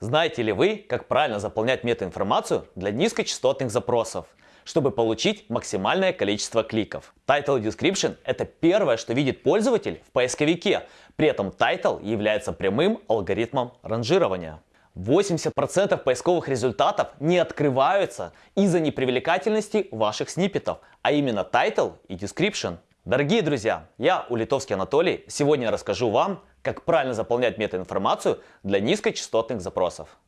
Знаете ли вы, как правильно заполнять метаинформацию для низкочастотных запросов, чтобы получить максимальное количество кликов? Title Description – это первое, что видит пользователь в поисковике. При этом title является прямым алгоритмом ранжирования. 80% поисковых результатов не открываются из-за непривлекательности ваших сниппетов, а именно title и description. Дорогие друзья, я Улитовский Анатолий. Сегодня расскажу вам, как правильно заполнять метаинформацию для низкочастотных запросов.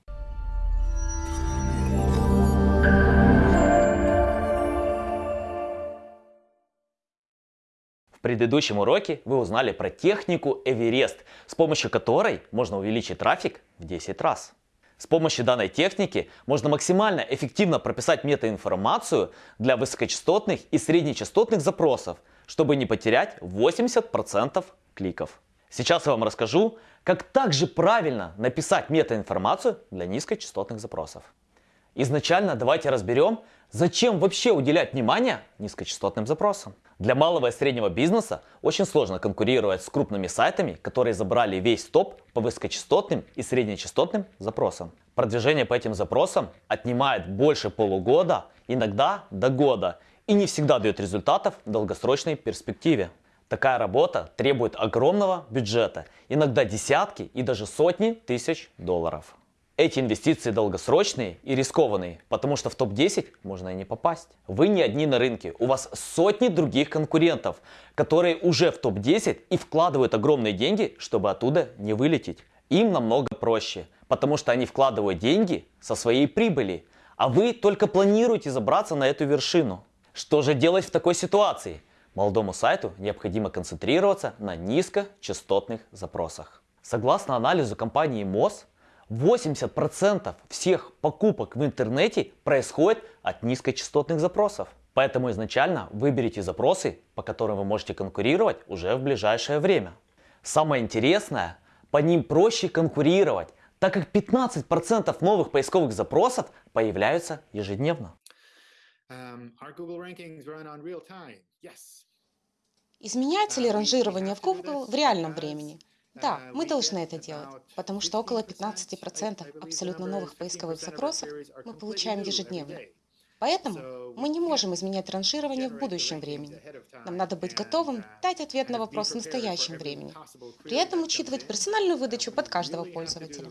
В предыдущем уроке вы узнали про технику Эверест, с помощью которой можно увеличить трафик в 10 раз. С помощью данной техники можно максимально эффективно прописать метаинформацию для высокочастотных и среднечастотных запросов, чтобы не потерять 80% кликов. Сейчас я вам расскажу, как также правильно написать метаинформацию для низкочастотных запросов. Изначально давайте разберем, зачем вообще уделять внимание низкочастотным запросам. Для малого и среднего бизнеса очень сложно конкурировать с крупными сайтами, которые забрали весь топ по высокочастотным и среднечастотным запросам. Продвижение по этим запросам отнимает больше полугода, иногда до года, и не всегда дает результатов в долгосрочной перспективе. Такая работа требует огромного бюджета, иногда десятки и даже сотни тысяч долларов. Эти инвестиции долгосрочные и рискованные, потому что в топ-10 можно и не попасть. Вы не одни на рынке, у вас сотни других конкурентов, которые уже в топ-10 и вкладывают огромные деньги, чтобы оттуда не вылететь. Им намного проще, потому что они вкладывают деньги со своей прибыли, а вы только планируете забраться на эту вершину. Что же делать в такой ситуации? Молодому сайту необходимо концентрироваться на низкочастотных запросах. Согласно анализу компании МОЗ, 80% всех покупок в интернете происходит от низкочастотных запросов. Поэтому изначально выберите запросы, по которым вы можете конкурировать уже в ближайшее время. Самое интересное, по ним проще конкурировать, так как 15% новых поисковых запросов появляются ежедневно. Um, Изменяется ли ранжирование в Google в реальном времени? Да, мы должны это делать, потому что около 15% абсолютно новых поисковых запросов мы получаем ежедневно. Поэтому мы не можем изменять ранжирование в будущем времени. Нам надо быть готовым дать ответ на вопрос в настоящем времени. При этом учитывать персональную выдачу под каждого пользователя.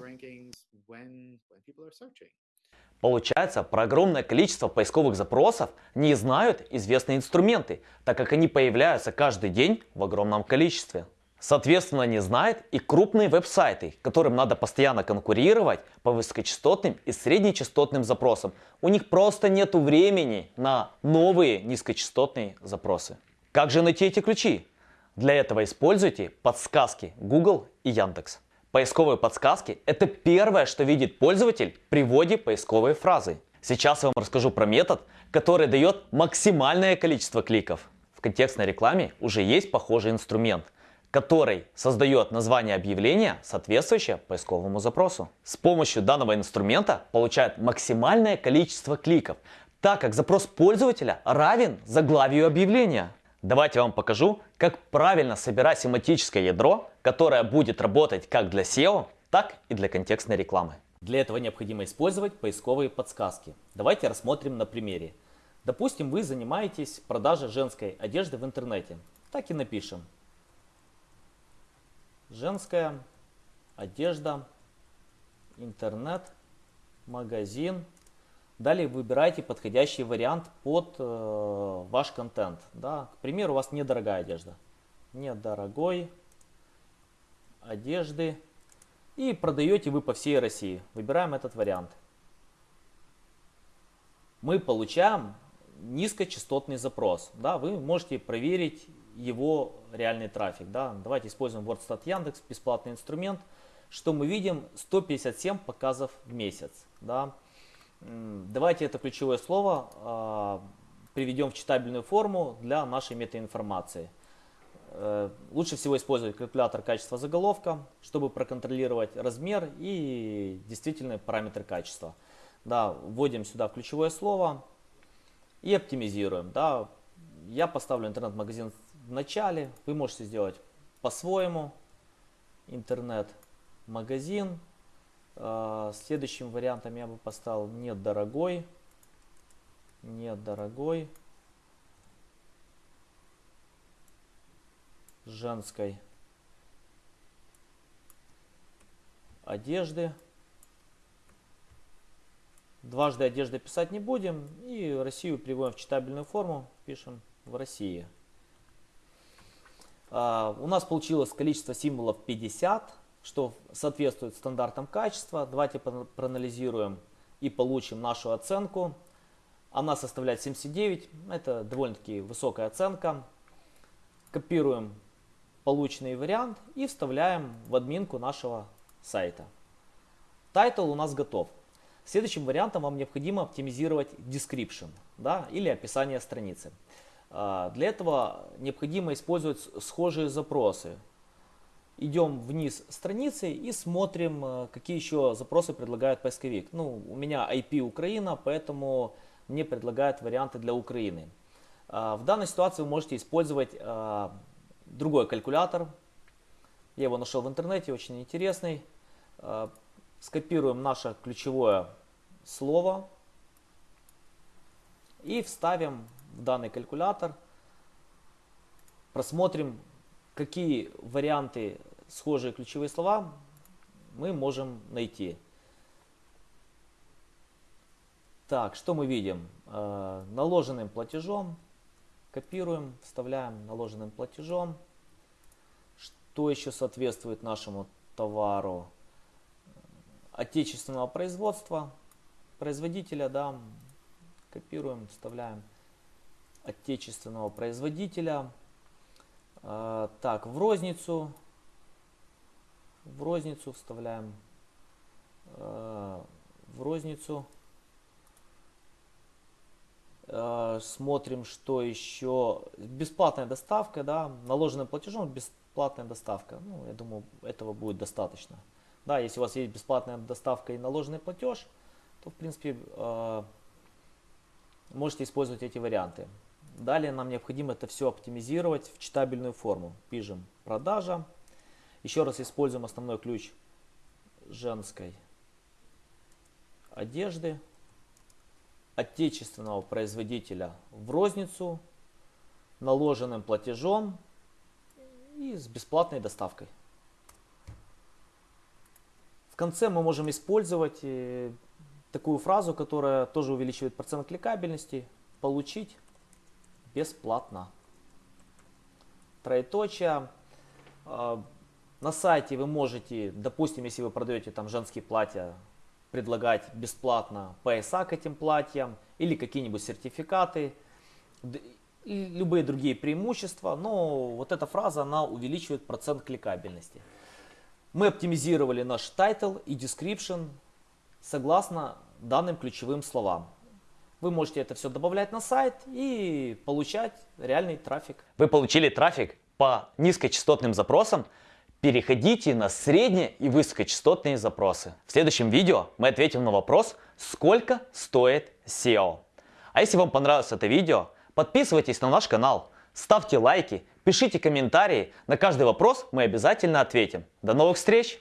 Получается, про огромное количество поисковых запросов не знают известные инструменты, так как они появляются каждый день в огромном количестве. Соответственно, не знает и крупные веб-сайты, которым надо постоянно конкурировать по высокочастотным и среднечастотным запросам. У них просто нет времени на новые низкочастотные запросы. Как же найти эти ключи? Для этого используйте подсказки Google и Яндекс. Поисковые подсказки – это первое, что видит пользователь при вводе поисковой фразы. Сейчас я вам расскажу про метод, который дает максимальное количество кликов. В контекстной рекламе уже есть похожий инструмент, который создает название объявления, соответствующее поисковому запросу. С помощью данного инструмента получают максимальное количество кликов, так как запрос пользователя равен заглавию объявления. Давайте я вам покажу, как правильно собирать семантическое ядро, которое будет работать как для SEO, так и для контекстной рекламы. Для этого необходимо использовать поисковые подсказки. Давайте рассмотрим на примере. Допустим, вы занимаетесь продажей женской одежды в интернете. Так и напишем. Женская одежда, интернет, магазин, Далее выбирайте подходящий вариант под э, ваш контент. Да? К примеру, у вас недорогая одежда. Недорогой одежды. И продаете вы по всей России. Выбираем этот вариант. Мы получаем низкочастотный запрос. Да? Вы можете проверить его реальный трафик. Да? Давайте используем WordStat Яндекс, бесплатный инструмент. Что мы видим? 157 показов в месяц. Да? Давайте это ключевое слово а, приведем в читабельную форму для нашей метаинформации. Э, лучше всего использовать калькулятор качества заголовка, чтобы проконтролировать размер и действительные параметры качества. Да, вводим сюда ключевое слово и оптимизируем. Да, я поставлю интернет-магазин в начале, вы можете сделать по-своему. Интернет-магазин Следующим вариантом я бы поставил недорогой. Недорогой. Женской одежды. Дважды одежды писать не будем. И Россию приводим в читабельную форму. Пишем в России. А, у нас получилось количество символов 50, что соответствует стандартам качества. Давайте проанализируем и получим нашу оценку. Она составляет 79. Это довольно-таки высокая оценка. Копируем полученный вариант и вставляем в админку нашего сайта. Тайтл у нас готов. Следующим вариантом вам необходимо оптимизировать description да, или описание страницы. А, для этого необходимо использовать схожие запросы. Идем вниз страницы и смотрим, э, какие еще запросы предлагает поисковик. Ну, у меня IP Украина, поэтому мне предлагают варианты для Украины. А, в данной ситуации вы можете использовать а, другой калькулятор. Я его нашел в интернете, очень интересный. Скопируем наше ключевое слово и вставим в данный калькулятор. Просмотрим, какие варианты схожие ключевые слова мы можем найти. Так, что мы видим? Э, наложенным платежом. Копируем, вставляем наложенным платежом. Что еще соответствует нашему товару? Отечественного производства, производителя, да, копируем, вставляем отечественного производителя. А, так, в розницу, в розницу вставляем, а, в розницу. А, смотрим, что еще. Бесплатная доставка, да, наложенным платежом бесплатная доставка. Ну, я думаю, этого будет достаточно. Да, если у вас есть бесплатная доставка и наложенный платеж, то, в принципе, можете использовать эти варианты. Далее нам необходимо это все оптимизировать в читабельную форму. Пишем продажа. Еще раз используем основной ключ женской одежды отечественного производителя в розницу наложенным платежом и с бесплатной доставкой. В конце мы можем использовать э, такую фразу, которая тоже увеличивает процент кликабельности. Получить бесплатно. Троеточие. А, на сайте вы можете, допустим, если вы продаете там женские платья, предлагать бесплатно пояса к этим платьям или какие-нибудь сертификаты, и любые другие преимущества, но вот эта фраза, она увеличивает процент кликабельности. Мы оптимизировали наш title и description согласно данным ключевым словам. Вы можете это все добавлять на сайт и получать реальный трафик. Вы получили трафик по низкочастотным запросам? Переходите на средние и высокочастотные запросы. В следующем видео мы ответим на вопрос, сколько стоит SEO. А если вам понравилось это видео, подписывайтесь на наш канал, ставьте лайки, пишите комментарии. На каждый вопрос мы обязательно ответим. До новых встреч!